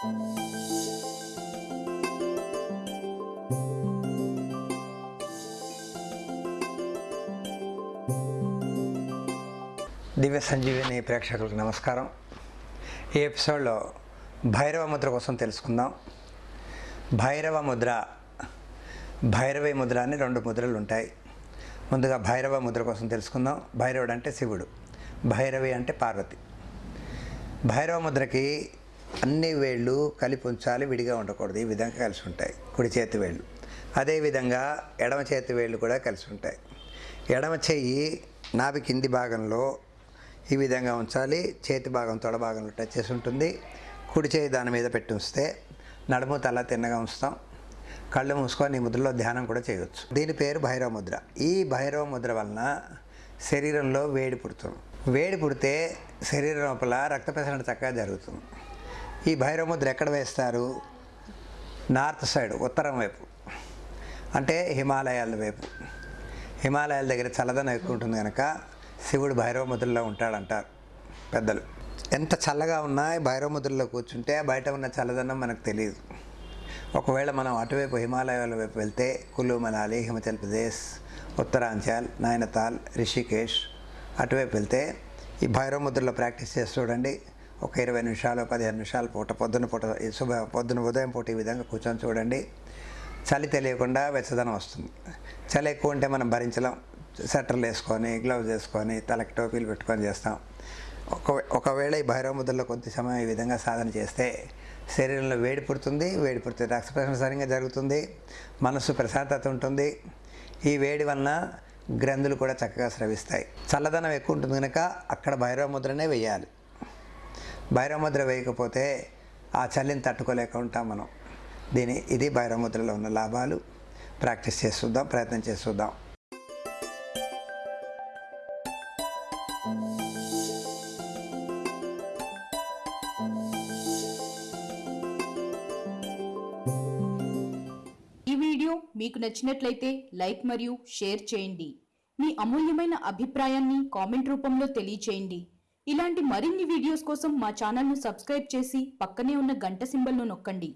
దివ్య సంజీవిని ప్రేక్షకులకు నమస్కారం. ఈ ఎపిసోడ్లో భైరవ ముద్ర కోసం తెలుసుకుందాం. భైరవ ముద్ర భైరవి ముద్ర అని రెండు ముద్రలు ఉంటాయి. ముందుగా భైరవ ముద్ర కోసం తెలుసుకుందాం. భైరవుడు అంటే శివుడు భైరవి అంటే పార్వతి. భైరవ ముద్రకి అన్ని వేళ్ళు కలిపి ఉంచాలి విడిగా ఉండకూడదు. ఈ విధంగా కలిసి ఉంటాయి. కుడి చేతి వేళ్ళు. అదేవిధంగా ఎడమ చేతి వేళ్ళు కూడా కలిసి ఉంటాయి. ఎడమ చెయ్యి నాభి కింది భాగంలో ఈ విధంగా ఉంచాలి. చేతి భాగం తొడ భాగంలో టచ్ చేసి ఉంటుంది. కుడి చేయి దాని మీద పెట్టి ఉంచితే నడుము తల తిన్నగా ఉంచుతాం. కళ్ళు మూసుకొని ఈ ముద్రలో ధ్యానం కూడా చేయవచ్చు దీని పేరు భైరవ ముద్ర. ఈ భైరవ ముద్ర వలన శరీరంలో వేడి పుడుతుంది. వేడి పుడితే శరీరం లోపల రక్త ప్రసరణ చక్కగా జరుగుతుంది. ఈ భైరవ ముద్ర ఎక్కడ వేస్తారు? నార్త్ సైడ్ ఉత్తరం వైపు. అంటే హిమాలయాల వైపు. హిమాలయాల దగ్గర చల్లదనం ఎక్కువ ఉంటుంది కనుక శివుడు భైరవ ముద్రలో ఉంటాడంటారు పెద్దలు. ఎంత చల్లగా ఉన్నా భైరవముద్రలో భైరవ ముద్రలో కూర్చుంటే బయట ఉన్న చల్లదనం మనకు తెలియదు. ఒకవేళ మనం అటువైపు హిమాలయాల వైపు వెళ్తే కులు మనాలి హిమాచల్ ప్రదేశ్ ఉత్తరాంచల్ నైనతాల్ రిషికేష్ అటువైపు వెళ్తే ఈ భైరవ ముద్రలో ప్రాక్టీస్ చేసి చూడండి. ఒక ఇరవై నిమిషాలు పదిహేను నిమిషాలు పూట పొద్దున పూట శుభ పొద్దున ఉదయం పూట ఈ విధంగా కూర్చొని చూడండి. చలి తెలియకుండా వెచ్చదనం వస్తుంది. చలి ఎక్కువ ఉంటే మనం భరించలేం. స్వెటర్లు వేసుకొని గ్లౌజ్ వేసుకొని తలకి టోపీలు పెట్టుకొని చేస్తాం. ఒక ఒకవేళ ఈ భైరవ ముద్రలో కొద్ది సమయం ఈ విధంగా సాధన చేస్తే శరీరంలో వేడి పుడుతుంది వేడి పుడితే రక్త ప్రసరణ సరిగ్గా జరుగుతుంది మనసు ప్రశాంతత ఉంటుంది. ఈ వేడి వలన గ్రంథులు కూడా చక్కగా స్రవిస్తాయి. చల్లదనం ఎక్కువ ఉంటుంది కనుక అక్కడ భైరవ ముద్రనే వేయాలి. బైరముద్ర వేయకపోతే ఆ చలిని తట్టుకోలేక ఉంటాం మనం. దీని ఇది బైరముద్రలో ఉన్న లాభాలు. ప్రాక్టీస్ చేస్తుందాం ప్రయత్నం చేస్తుందాం ఈ వీడియో మీకు నచ్చినట్లయితే లైక్ మరియు షేర్ చేయండి. మీ అమూల్యమైన అభిప్రాయాన్ని కామెంట్ రూపంలో తెలియచేయండి. ఇలాంటి మరిన్ని వీడియోస్ కోసం మా ఛానల్ను సబ్స్క్రైబ్ చేసి పక్కనే ఉన్న గంట సింబల్ను నొక్కండి.